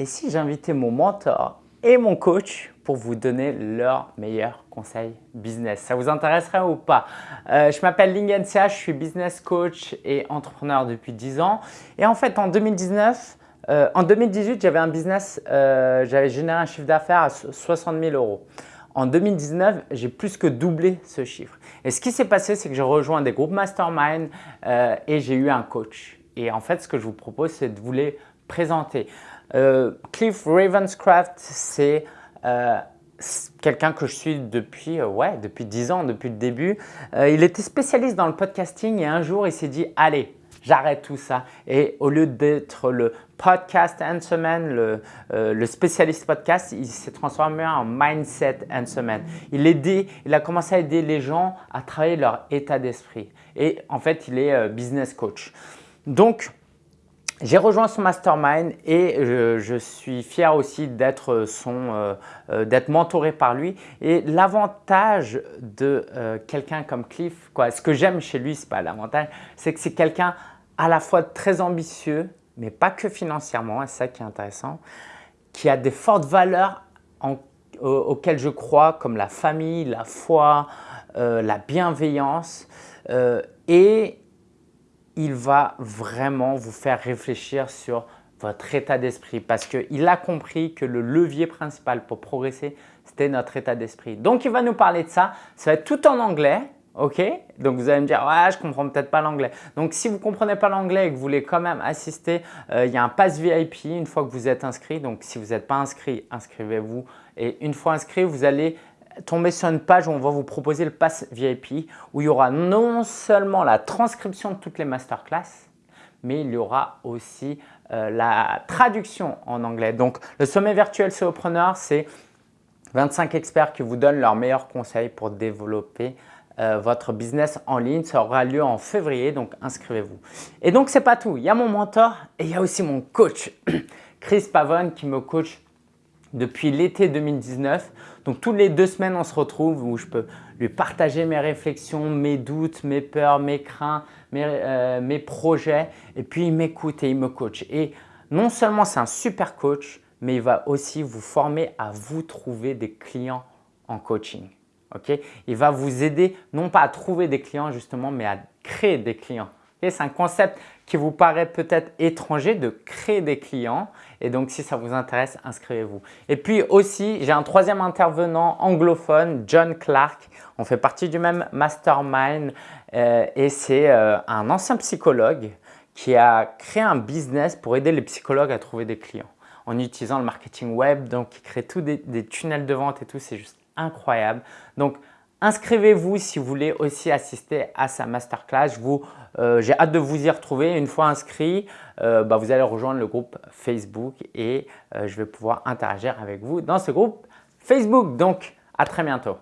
et si j'invitais mon mentor et mon coach pour vous donner leurs meilleurs conseils business. Ça vous intéresserait ou pas? Euh, Je m'appelle Lingensia, je suis business coach et entrepreneur depuis 10 ans. Et en fait, en 2019, euh, en 2018, j'avais un business, euh, j'avais généré un chiffre d'affaires à 60 000 euros. En 2019, j'ai plus que doublé ce chiffre. Et ce qui s'est passé, c'est que j'ai rejoint des groupes mastermind et j'ai eu un coach. Et en fait, ce que je vous propose, c'est de vous les présenter. Cliff Ravenscraft, c'est euh, quelqu'un que je suis depuis, euh, ouais, depuis 10 ans, depuis le début. Euh, il était spécialiste dans le podcasting et un jour, il s'est dit « Allez, j'arrête tout ça. » Et au lieu d'être le podcast answerman, le, le spécialiste podcast, il s'est transformé en mindset answerman. Il, il a commencé à aider les gens à travailler leur état d'esprit. Et en fait, il est business coach. Donc, j'ai rejoint son mastermind et je, suis fier aussi d'être euh, euh, d'être mentoré par lui. Et l'avantage de euh, quelqu'un comme Cliff, quoi, ce que j'aime chez lui, ce n'est pas l'avantage, c'est que c'est quelqu'un à la fois très ambitieux, mais pas que financièrement, c'est ça qui est intéressant, qui a des fortes valeurs auxquelles je crois, comme la famille, la foi, la bienveillance. et il va vraiment vous faire réfléchir sur votre état d'esprit parce qu'il a compris que le levier principal pour progresser, c'était notre état d'esprit. Donc, il va nous parler de ça. Ça va être tout en anglais. Ok? Donc, vous allez me dire, ouais, je comprends peut-être pas l'anglais. Donc, si vous ne comprenez pas l'anglais et que vous voulez quand même assister, euh, il y a un pass VIP une fois que vous êtes inscrit. Donc, si vous n'êtes pas inscrit, inscrivez-vous. Et une fois inscrit, vous allez tomber sur une page où on va vous proposer le pass VIP où il y aura non seulement la transcription de toutes les masterclass, mais il y aura aussi euh, la traduction en anglais. Donc, le sommet virtuel Solopreneur, c'est 25 experts qui vous donnent leurs meilleurs conseils pour développer euh, votre business en ligne. Ça aura lieu en février, donc inscrivez-vous. Et donc, ce n'est pas tout. Il y a mon mentor et il y a aussi mon coach, Chris Pavone, qui me coach depuis l'été 2019. Donc, toutes les deux semaines, on se retrouve où je peux lui partager mes réflexions, mes doutes, mes peurs, mes craintes, mes, euh, mes projets. Et puis, il m'écoute et il me coach. Et non seulement c'est un super coach, mais il va aussi vous former à vous trouver des clients en coaching. ok? Il va vous aider non pas à trouver des clients justement, mais à créer des clients. C'est un concept qui vous paraît peut-être étranger de créer des clients. Et donc, si ça vous intéresse, inscrivez-vous. Et puis aussi, j'ai un troisième intervenant anglophone, John Clark. On fait partie du même mastermind euh, et c'est euh, un ancien psychologue qui a créé un business pour aider les psychologues à trouver des clients en utilisant le marketing web. Donc, il crée tous des, tunnels de vente et tout. C'est juste incroyable. Inscrivez-vous si vous voulez aussi assister à sa masterclass. Euh, j'ai hâte de vous y retrouver. Une fois inscrit, euh, bah, vous allez rejoindre le groupe Facebook et euh, je vais pouvoir interagir avec vous dans ce groupe Facebook. Donc, à très bientôt.